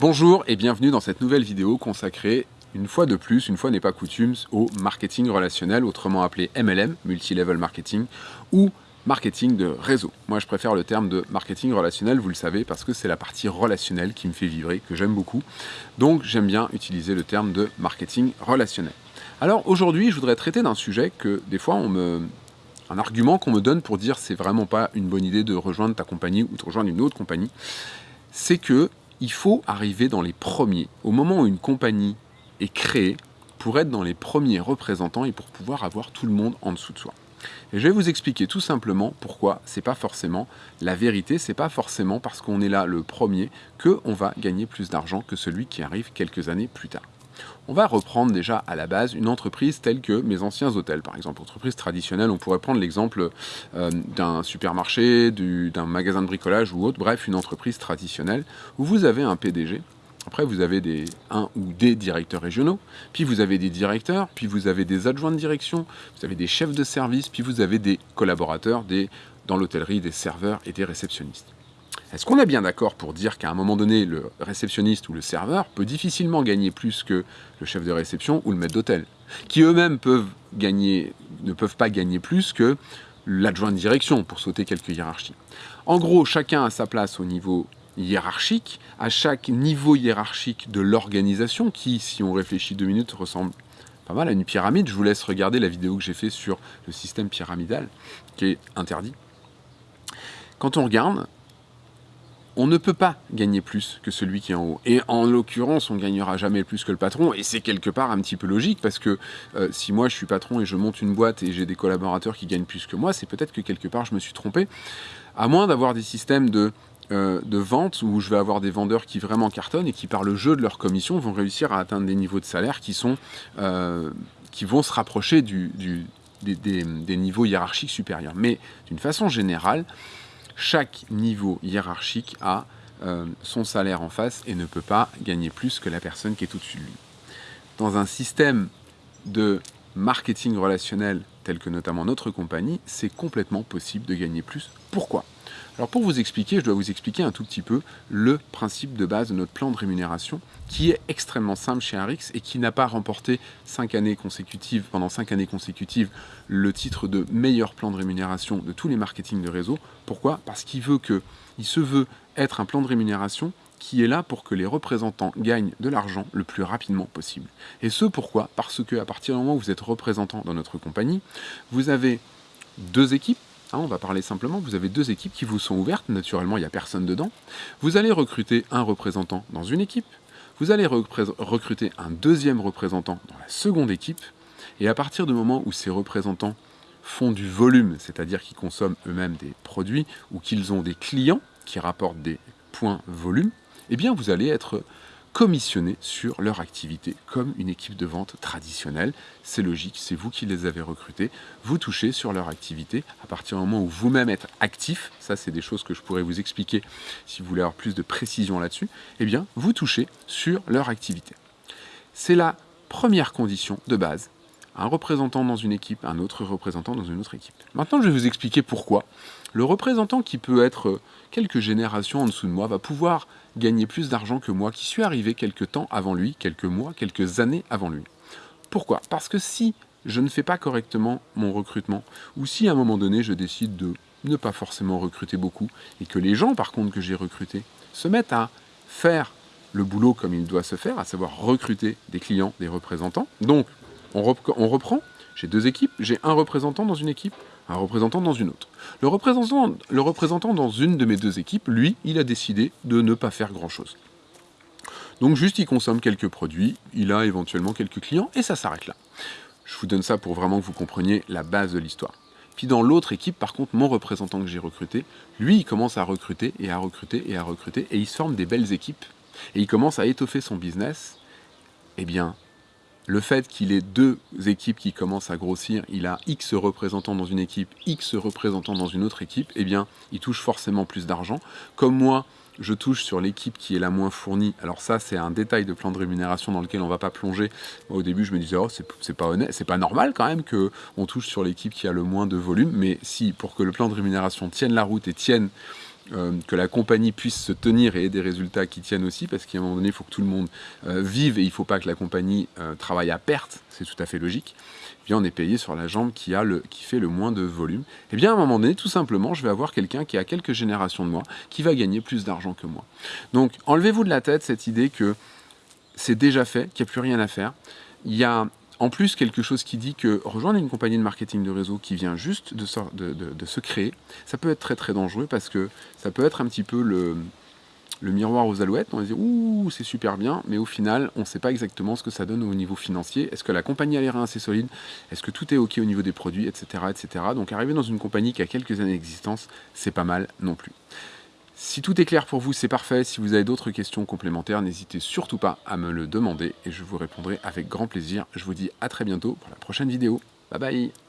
Bonjour et bienvenue dans cette nouvelle vidéo consacrée, une fois de plus, une fois n'est pas coutume, au marketing relationnel, autrement appelé MLM, Multi-Level Marketing, ou marketing de réseau. Moi je préfère le terme de marketing relationnel, vous le savez, parce que c'est la partie relationnelle qui me fait vibrer, que j'aime beaucoup. Donc j'aime bien utiliser le terme de marketing relationnel. Alors aujourd'hui, je voudrais traiter d'un sujet que des fois on me, un argument qu'on me donne pour dire c'est vraiment pas une bonne idée de rejoindre ta compagnie ou de rejoindre une autre compagnie, c'est que il faut arriver dans les premiers, au moment où une compagnie est créée, pour être dans les premiers représentants et pour pouvoir avoir tout le monde en dessous de soi. Et je vais vous expliquer tout simplement pourquoi c'est pas forcément la vérité, c'est pas forcément parce qu'on est là le premier que on va gagner plus d'argent que celui qui arrive quelques années plus tard. On va reprendre déjà à la base une entreprise telle que mes anciens hôtels, par exemple, entreprise traditionnelle. On pourrait prendre l'exemple euh, d'un supermarché, d'un magasin de bricolage ou autre, bref, une entreprise traditionnelle où vous avez un PDG. Après, vous avez un ou des directeurs régionaux, puis vous avez des directeurs, puis vous avez des adjoints de direction, vous avez des chefs de service, puis vous avez des collaborateurs, dans l'hôtellerie, des serveurs et des réceptionnistes. Est-ce qu'on est bien d'accord pour dire qu'à un moment donné, le réceptionniste ou le serveur peut difficilement gagner plus que le chef de réception ou le maître d'hôtel Qui eux-mêmes ne peuvent pas gagner plus que l'adjoint de direction pour sauter quelques hiérarchies. En gros, chacun a sa place au niveau hiérarchique, à chaque niveau hiérarchique de l'organisation, qui, si on réfléchit deux minutes, ressemble pas mal à une pyramide. Je vous laisse regarder la vidéo que j'ai fait sur le système pyramidal, qui est interdit. Quand on regarde, on ne peut pas gagner plus que celui qui est en haut. Et en l'occurrence, on gagnera jamais plus que le patron, et c'est quelque part un petit peu logique, parce que euh, si moi je suis patron et je monte une boîte et j'ai des collaborateurs qui gagnent plus que moi, c'est peut-être que quelque part je me suis trompé, à moins d'avoir des systèmes de, euh, vente où je vais avoir des vendeurs qui vraiment cartonnent et qui par le jeu de leur commission vont réussir à atteindre des niveaux de salaire qui, euh, vont se rapprocher des niveaux hiérarchiques supérieurs. Mais d'une façon générale, chaque niveau hiérarchique a euh, son salaire en face et ne peut pas gagner plus que la personne qui est au-dessus de lui. Dans un système de marketing relationnel tel que notamment notre compagnie, c'est complètement possible de gagner plus. Pourquoi? Alors pour vous expliquer, je dois vous expliquer un tout petit peu le principe de base de notre plan de rémunération qui est extrêmement simple chez Arix et qui n'a pas remporté cinq années consécutives, pendant 5 années consécutives le titre de meilleur plan de rémunération de tous les marketing de réseau. Pourquoi? Parce qu'il veut que, il se veut être un plan de rémunération qui est là pour que les représentants gagnent de l'argent le plus rapidement possible. Et ce pourquoi? Parce que à partir du moment où vous êtes représentant dans notre compagnie, vous avez deux équipes Hein, on va parler simplement, vous avez deux équipes qui vous sont ouvertes, naturellement il n'y a personne dedans. Vous allez recruter un représentant dans une équipe, vous allez recruter un deuxième représentant dans la seconde équipe, et à partir du moment où ces représentants font du volume, c'est-à-dire qu'ils consomment eux-mêmes des produits, ou qu'ils ont des clients qui rapportent des points volume, eh bien vous allez être commissionnés sur leur activité comme une équipe de vente traditionnelle. C'est logique, c'est vous qui les avez recrutés, vous touchez sur leur activité à partir du moment où vous-même êtes actif, ça c'est des choses que je pourrais vous expliquer si vous voulez avoir plus de précision là-dessus, eh bien vous touchez sur leur activité. C'est la première condition de base un représentant dans une équipe, un autre représentant dans une autre équipe. Maintenant, je vais vous expliquer pourquoi. Le représentant qui peut être quelques générations en dessous de moi va pouvoir gagner plus d'argent que moi qui suis arrivé quelques temps avant lui, quelques mois, quelques années avant lui. Pourquoi? Parce que si je ne fais pas correctement mon recrutement, ou si à un moment donné je décide de ne pas forcément recruter beaucoup, et que les gens par contre que j'ai recrutés se mettent à faire le boulot comme il doit se faire, à savoir recruter des clients, des représentants, donc on, reprend, j'ai deux équipes, j'ai un représentant dans une équipe, un représentant dans une autre. Le représentant, le représentant dans une de mes deux équipes, lui, il a décidé de ne pas faire grand-chose. Donc juste, il consomme quelques produits, il a éventuellement quelques clients, et ça s'arrête là. Je vous donne ça pour vraiment que vous compreniez la base de l'histoire. Puis dans l'autre équipe, par contre, mon représentant que j'ai recruté, lui, il commence à recruter et à recruter et à recruter, et il se forme des belles équipes, et il commence à étoffer son business. Eh bien, le fait qu'il ait deux équipes qui commencent à grossir, il a X représentants dans une équipe, X représentants dans une autre équipe, eh bien, il touche forcément plus d'argent. Comme moi, je touche sur l'équipe qui est la moins fournie. Alors ça, c'est un détail de plan de rémunération dans lequel on ne va pas plonger. au début, je me disais, oh, c'est pas honnête, c'est pas normal quand même qu'on touche sur l'équipe qui a le moins de volume. Mais si, pour que le plan de rémunération tienne la route et tienne euh, que la compagnie puisse se tenir et ait des résultats qui tiennent aussi, parce qu'à un moment donné, il faut que tout le monde euh, vive et il ne faut pas que la compagnie euh, travaille à perte, c'est tout à fait logique. Eh bien, on est payé sur la jambe qui, a le, qui fait le moins de volume. Et eh bien, à un moment donné, tout simplement, je vais avoir quelqu'un qui a quelques générations de moi, qui va gagner plus d'argent que moi. Donc, enlevez-vous de la tête cette idée que c'est déjà fait, qu'il n'y a plus rien à faire. Il y a en plus, quelque chose qui dit que rejoindre une compagnie de marketing de réseau qui vient juste de, se créer, ça peut être très très dangereux parce que ça peut être un petit peu le, miroir aux alouettes. On va dire, ouh, c'est super bien, mais au final, on ne sait pas exactement ce que ça donne au niveau financier. Est-ce que la compagnie a l'air assez solide? Est-ce que tout est OK au niveau des produits, etc., etc. Donc arriver dans une compagnie qui a quelques années d'existence, c'est pas mal non plus. Si tout est clair pour vous, c'est parfait. Si vous avez d'autres questions complémentaires, n'hésitez surtout pas à me le demander et je vous répondrai avec grand plaisir. Je vous dis à très bientôt pour la prochaine vidéo. Bye bye